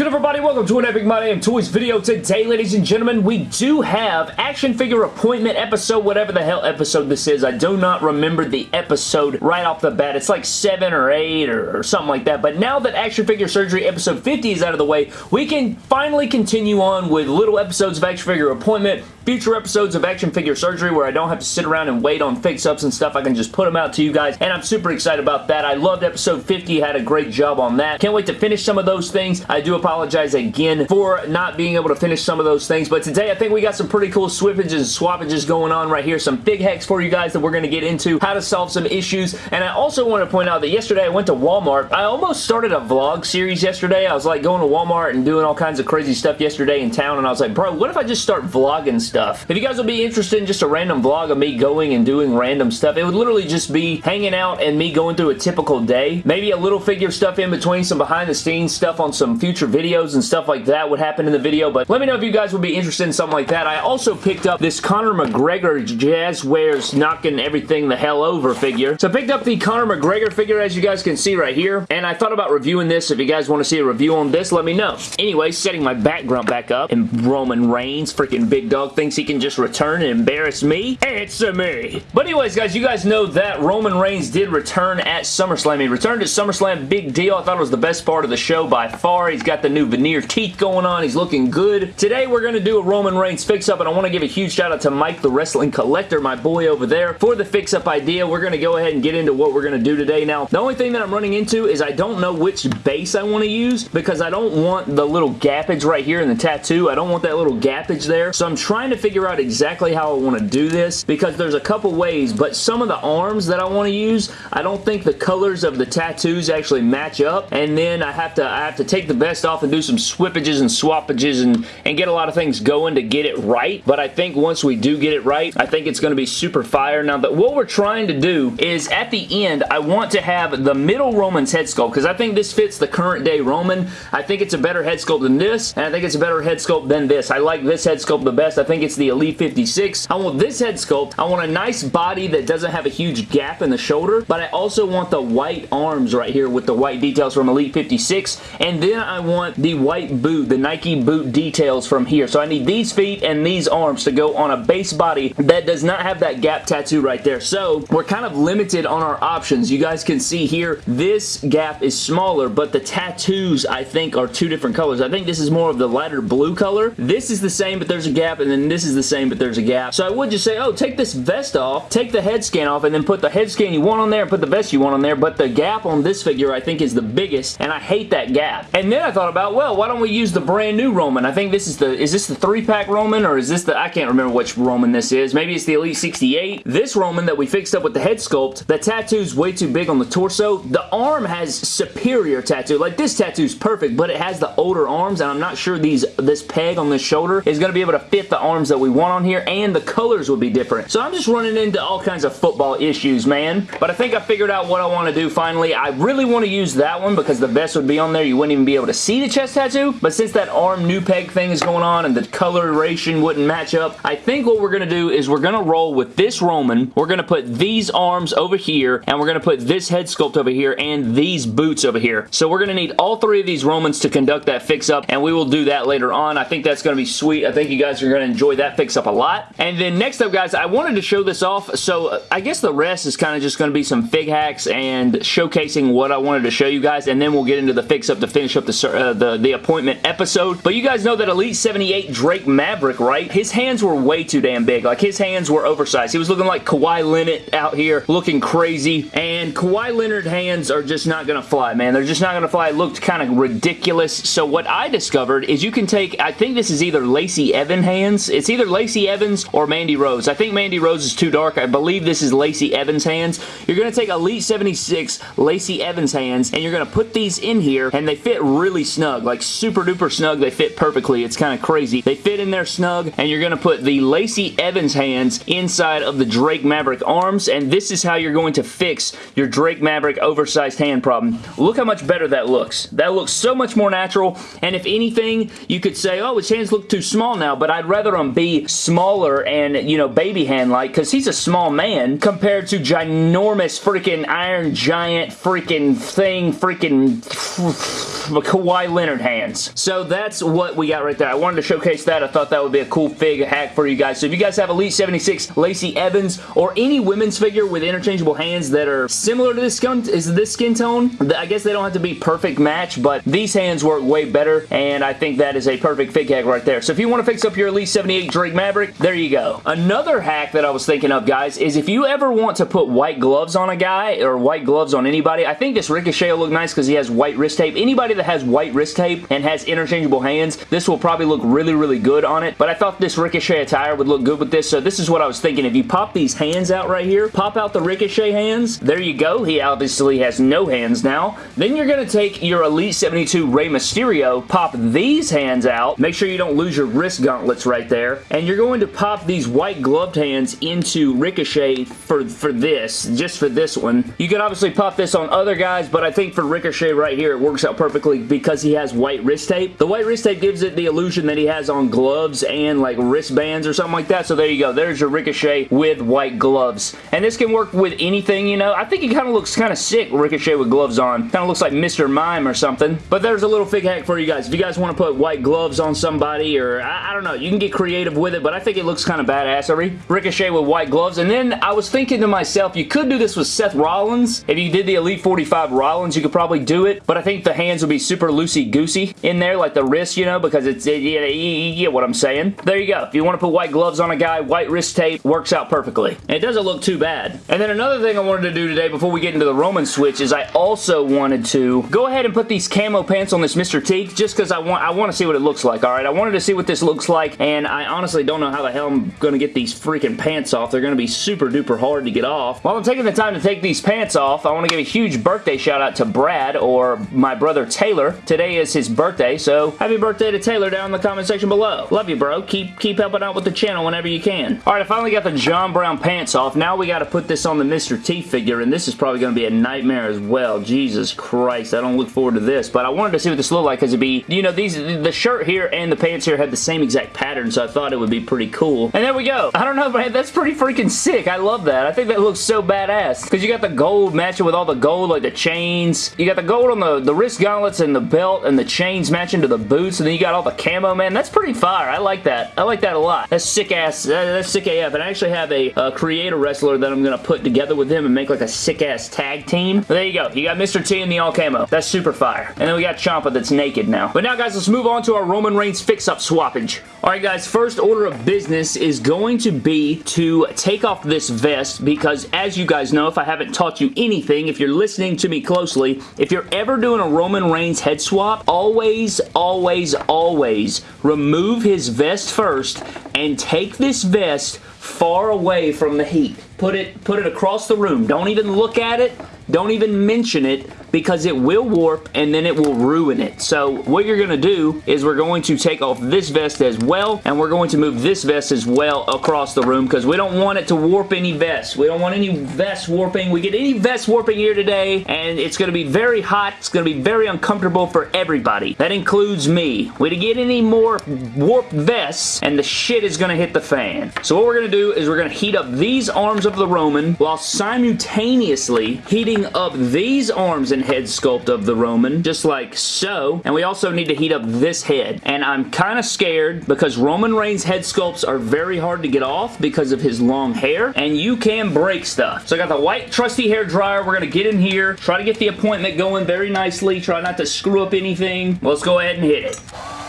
good everybody? Welcome to an Epic My Damn Toys video. Today, ladies and gentlemen, we do have action figure appointment episode, whatever the hell episode this is. I do not remember the episode right off the bat. It's like 7 or 8 or, or something like that. But now that action figure surgery episode 50 is out of the way, we can finally continue on with little episodes of action figure appointment future episodes of action figure surgery where I don't have to sit around and wait on fix-ups and stuff. I can just put them out to you guys, and I'm super excited about that. I loved episode 50. Had a great job on that. Can't wait to finish some of those things. I do apologize again for not being able to finish some of those things, but today I think we got some pretty cool swippages and swappages going on right here. Some big hacks for you guys that we're going to get into, how to solve some issues, and I also want to point out that yesterday I went to Walmart. I almost started a vlog series yesterday. I was like going to Walmart and doing all kinds of crazy stuff yesterday in town, and I was like, bro, what if I just start vlogging stuff? If you guys would be interested in just a random vlog of me going and doing random stuff, it would literally just be hanging out and me going through a typical day. Maybe a little figure stuff in between, some behind the scenes stuff on some future videos and stuff like that would happen in the video, but let me know if you guys would be interested in something like that. I also picked up this Conor McGregor Jazwares knocking everything the hell over figure. So I picked up the Conor McGregor figure as you guys can see right here, and I thought about reviewing this. If you guys want to see a review on this, let me know. Anyway, setting my background back up, and Roman Reigns, freaking big dog, thinks he can just return and embarrass me? Answer me. But anyways, guys, you guys know that Roman Reigns did return at SummerSlam. He returned at SummerSlam. Big deal. I thought it was the best part of the show by far. He's got the new veneer teeth going on. He's looking good. Today, we're going to do a Roman Reigns fix-up, and I want to give a huge shout out to Mike the Wrestling Collector, my boy over there, for the fix-up idea. We're going to go ahead and get into what we're going to do today. Now, the only thing that I'm running into is I don't know which base I want to use because I don't want the little gappage right here in the tattoo. I don't want that little gappage there. So I'm trying to figure out exactly how I want to do this because there's a couple ways, but some of the arms that I want to use, I don't think the colors of the tattoos actually match up, and then I have to I have to take the vest off and do some swippages and swappages and, and get a lot of things going to get it right, but I think once we do get it right, I think it's going to be super fire. Now, that what we're trying to do is at the end, I want to have the middle Roman's head sculpt because I think this fits the current day Roman. I think it's a better head sculpt than this, and I think it's a better head sculpt than this. I like this head sculpt the best. I think it's the Elite 56. I want this head sculpt. I want a nice body that doesn't have a huge gap in the shoulder, but I also want the white arms right here with the white details from Elite 56, and then I want the white boot, the Nike boot details from here. So I need these feet and these arms to go on a base body that does not have that gap tattoo right there. So we're kind of limited on our options. You guys can see here, this gap is smaller, but the tattoos, I think, are two different colors. I think this is more of the lighter blue color. This is the same, but there's a gap, and then this is the same, but there's a gap. So I would just say, oh, take this vest off, take the head scan off, and then put the head scan you want on there, and put the vest you want on there, but the gap on this figure, I think, is the biggest, and I hate that gap. And then I thought about, well, why don't we use the brand new Roman? I think this is the, is this the three-pack Roman, or is this the, I can't remember which Roman this is. Maybe it's the Elite 68. This Roman that we fixed up with the head sculpt, the tattoo's way too big on the torso. The arm has superior tattoo. Like, this tattoo's perfect, but it has the older arms, and I'm not sure these this peg on this shoulder is going to be able to fit the arms that we want on here, and the colors would be different. So I'm just running into all kinds of football issues, man. But I think I figured out what I want to do finally. I really want to use that one because the vest would be on there. You wouldn't even be able to see the chest tattoo, but since that arm new peg thing is going on and the coloration wouldn't match up, I think what we're going to do is we're going to roll with this Roman. We're going to put these arms over here, and we're going to put this head sculpt over here and these boots over here. So we're going to need all three of these Romans to conduct that fix-up, and we will do that later on. I think that's going to be sweet. I think you guys are going to enjoy that fix-up a lot. And then next up, guys, I wanted to show this off, so uh, I guess the rest is kind of just going to be some fig hacks and showcasing what I wanted to show you guys, and then we'll get into the fix-up to finish up the, uh, the, the appointment episode. But you guys know that Elite 78 Drake Maverick, right? His hands were way too damn big. Like, his hands were oversized. He was looking like Kawhi Leonard out here, looking crazy, and Kawhi Leonard hands are just not going to fly, man. They're just not going to fly. It looked kind of ridiculous. So what I discovered is you can take, I think this is either Lacey Evans hands. It's either Lacey Evans or Mandy Rose. I think Mandy Rose is too dark. I believe this is Lacey Evans hands. You're going to take Elite 76 Lacey Evans hands and you're going to put these in here and they fit really snug, like super duper snug. They fit perfectly. It's kind of crazy. They fit in there snug and you're going to put the Lacey Evans hands inside of the Drake Maverick arms and this is how you're going to fix your Drake Maverick oversized hand problem. Look how much better that looks. That looks so much more natural and if anything, you could say, oh, his hands look too small now, but I'd rather them be smaller and, you know, baby hand-like because he's a small man compared to ginormous freaking Iron Giant freaking thing, freaking Kawhi Leonard hands. So that's what we got right there. I wanted to showcase that. I thought that would be a cool fig hack for you guys. So if you guys have Elite 76 Lacey Evans or any women's figure with interchangeable hands that are similar to this skin, is this skin tone, I guess they don't have to be perfect match, but these hands work way better, and I think that is a perfect fig hack right there. So if you want to fix up your Elite 78 Drake Maverick, there you go. Another hack that I was thinking of, guys, is if you ever want to put white gloves on a guy or white gloves on anybody, I think this Ricochet will look nice because he has white wrist tape. Anybody that has white wrist tape and has interchangeable hands, this will probably look really, really good on it, but I thought this Ricochet attire would look good with this, so this is what I was thinking. If you pop these hands out right here, pop out the Ricochet hands, there you go. He obviously has no hands now. Then you're going to take your Elite 72 Rey Mysterio, pop these hands out, make sure you don't lose your wrist gauntlets right there, and you're going to pop these white gloved hands into Ricochet for, for this, just for this one. You can obviously pop this on other guys, but I think for Ricochet right here, it works out perfectly because he has white wrist tape. The white wrist tape gives it the illusion that he has on gloves and like wristbands or something like that, so there you go. There's your Ricochet with white gloves. And this can work with anything, you know. I think he kind of looks kind of sick, Ricochet with gloves on. Kind of looks like Mr. Mime or something. But there's a little fig hack for you guys. If you guys want to put white gloves on somebody or, I, I don't know, you can get creative with it, but I think it looks kind of badassery. Ricochet with white gloves. And then I was thinking to myself, you could do this with Seth Rollins. If you did the Elite 45 Rollins, you could probably do it, but I think the hands would be super loosey-goosey in there, like the wrist, you know, because it's, it, you, you get what I'm saying. There you go. If you want to put white gloves on a guy, white wrist tape works out perfectly. And it doesn't look too bad. And then another thing I wanted to do today before we get into the Roman switch is I also wanted to go ahead and put these camo pants on this Mr. T just because I want I want to see what it looks like, alright? I wanted to see what this looks like, and I honestly don't know how the hell I'm going to get these freaking pants off. They're going to be super duper hard to get off. While I'm taking the time to take these pants off, I want to give a huge birthday shout out to Brad, or my brother Taylor. Today is his birthday, so happy birthday to Taylor down in the comment section below. Love you, bro. Keep, keep helping out with the channel whenever you can. Alright, I finally got the John Brown pants off. Now we got to put this on the Mr. T figure, and this is probably going to be a nightmare as well. Jesus Christ, I don't look forward to this, but I wanted to see what this looked like because it'd be, you know, these the shirt here and the pants here had the same exact pattern, so I thought it would be pretty cool. And there we go. I don't know, man. That's pretty freaking sick. I love that. I think that looks so badass because you got the gold matching with all the gold, like the chains. You got the gold on the, the wrist gauntlets and the belt and the chains matching to the boots, and then you got all the camo, man. That's pretty fire. I like that. I like that a lot. That's sick ass. That's sick AF. And I actually have a, a creator wrestler that I'm going to put together with him and make like a sick ass tag team. But there you go. You got Mr. T and the all camo. That's super fire. And then we got Ciampa that's naked now. But now, guys, let's move on to our Roman Reigns fix-up swappage. Alright, guys, first order of business is going to be to take off this vest because, as you guys know, if I haven't taught you anything, if you're listening to me closely, if you're ever doing a Roman Reigns head swap, always, always, always remove his vest first and take this vest far away from the heat. Put it, put it across the room. Don't even look at it. Don't even mention it because it will warp and then it will ruin it. So what you're going to do is we're going to take off this vest as well and we're going to move this vest as well across the room because we don't want it to warp any vests. We don't want any vest warping. We get any vest warping here today and it's going to be very hot. It's going to be very uncomfortable for everybody. That includes me. We to get any more warped vests and the shit is going to hit the fan. So what we're going to do is we're going to heat up these arms of the Roman while simultaneously heating up these arms and head sculpt of the Roman, just like so. And we also need to heat up this head. And I'm kind of scared because Roman Reigns head sculpts are very hard to get off because of his long hair, and you can break stuff. So I got the white trusty hair dryer. We're going to get in here, try to get the appointment going very nicely, try not to screw up anything. Let's go ahead and hit it.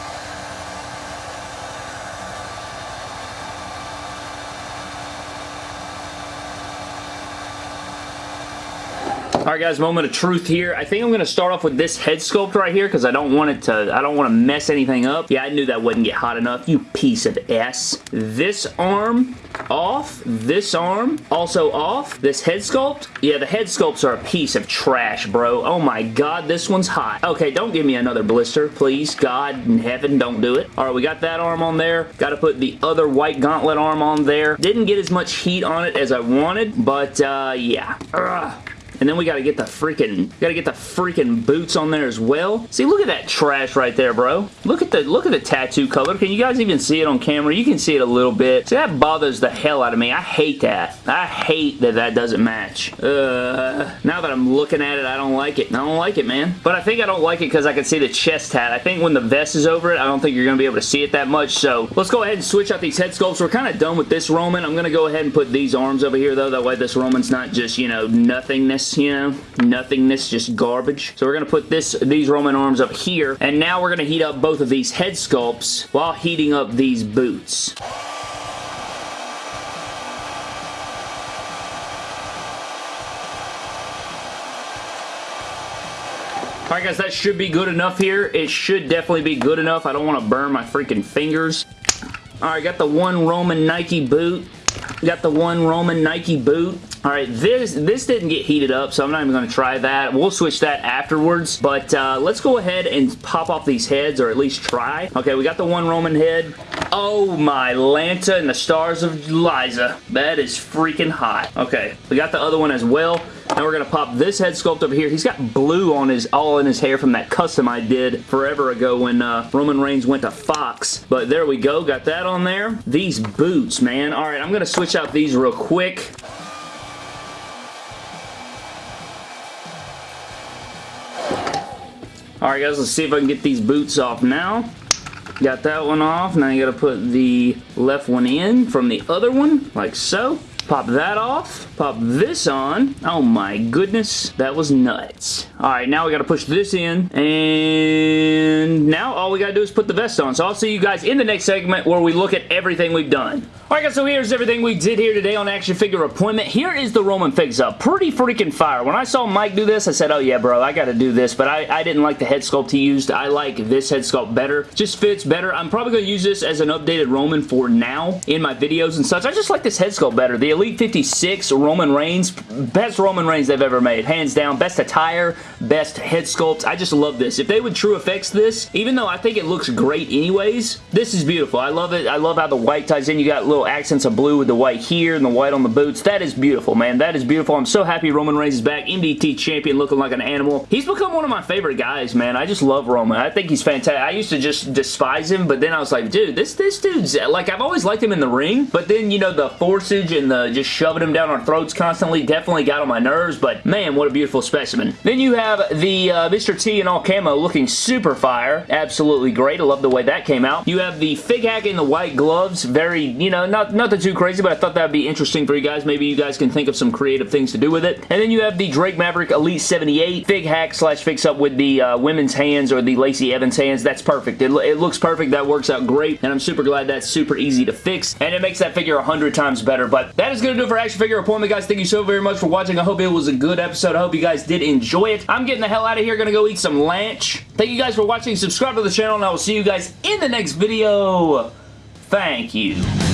Alright guys, moment of truth here. I think I'm going to start off with this head sculpt right here because I don't want it to, I don't want to mess anything up. Yeah, I knew that wouldn't get hot enough, you piece of S. This arm off, this arm also off, this head sculpt. Yeah, the head sculpts are a piece of trash, bro. Oh my god, this one's hot. Okay, don't give me another blister, please. God in heaven, don't do it. Alright, we got that arm on there. Got to put the other white gauntlet arm on there. Didn't get as much heat on it as I wanted, but uh, yeah. Ugh. And then we gotta get the freaking, gotta get the freaking boots on there as well. See, look at that trash right there, bro. Look at the, look at the tattoo color. Can you guys even see it on camera? You can see it a little bit. See, that bothers the hell out of me. I hate that. I hate that that doesn't match. Uh, now that I'm looking at it, I don't like it. I don't like it, man. But I think I don't like it because I can see the chest tat. I think when the vest is over it, I don't think you're going to be able to see it that much. So let's go ahead and switch out these head sculpts. We're kind of done with this Roman. I'm going to go ahead and put these arms over here, though. That way this Roman's not just, you know, nothingness, you know, nothingness, just garbage. So we're going to put this these Roman arms up here. And now we're going to heat up both of these head sculpts while heating up these boots. Alright guys, that should be good enough here. It should definitely be good enough. I don't want to burn my freaking fingers. Alright, got the one Roman Nike boot. Got the one Roman Nike boot. Alright, this this didn't get heated up, so I'm not even going to try that. We'll switch that afterwards, but uh, let's go ahead and pop off these heads, or at least try. Okay, we got the one Roman head. Oh my Lanta and the stars of Liza. That is freaking hot. Okay, we got the other one as well. Now we're going to pop this head sculpt over here. He's got blue on his all in his hair from that custom I did forever ago when uh, Roman Reigns went to Fox. But there we go. Got that on there. These boots, man. All right, I'm going to switch out these real quick. Alright guys, let's see if I can get these boots off now. Got that one off. Now you got to put the left one in from the other one, like so. Pop that off. Pop this on. Oh my goodness. That was nuts. Alright, now we gotta push this in. And now all we gotta do is put the vest on. So I'll see you guys in the next segment where we look at everything we've done. Alright guys, so here's everything we did here today on Action Figure Appointment. Here is the Roman fix-up. Pretty freaking fire. When I saw Mike do this, I said, oh yeah, bro, I gotta do this. But I, I didn't like the head sculpt he used. I like this head sculpt better. Just fits better. I'm probably gonna use this as an updated Roman for now in my videos and such. I just like this head sculpt better. The Elite 56 Roman Reigns. Best Roman Reigns they've ever made. Hands down. Best attire. Best head sculpt. I just love this. If they would TrueFX this, even though I think it looks great anyways, this is beautiful. I love it. I love how the white ties in. You got little accents of blue with the white here and the white on the boots. That is beautiful, man. That is beautiful. I'm so happy Roman Reigns is back. MDT champion looking like an animal. He's become one of my favorite guys, man. I just love Roman. I think he's fantastic. I used to just despise him, but then I was like, dude, this, this dude's, like, I've always liked him in the ring, but then, you know, the forceage and the just shoving him down our throats constantly definitely got on my nerves, but man, what a beautiful specimen. Then you have the uh, Mr. T in all camo looking super fire. Absolutely great. I love the way that came out. You have the Fig Hack in the white gloves. Very, you know, not, nothing too crazy, but I thought that would be interesting for you guys. Maybe you guys can think of some creative things to do with it. And then you have the Drake Maverick Elite 78 Fig Hack slash Fix Up with the uh, women's hands or the Lacey Evans hands. That's perfect. It, it looks perfect. That works out great, and I'm super glad that's super easy to fix, and it makes that figure 100 times better, but that is going to do it for Action Figure figure appointment, guys. Thank you so very much for watching. I hope it was a good episode. I hope you guys did enjoy it. I'm getting the hell out of here. Gonna go eat some lunch. Thank you guys for watching. Subscribe to the channel, and I will see you guys in the next video. Thank you.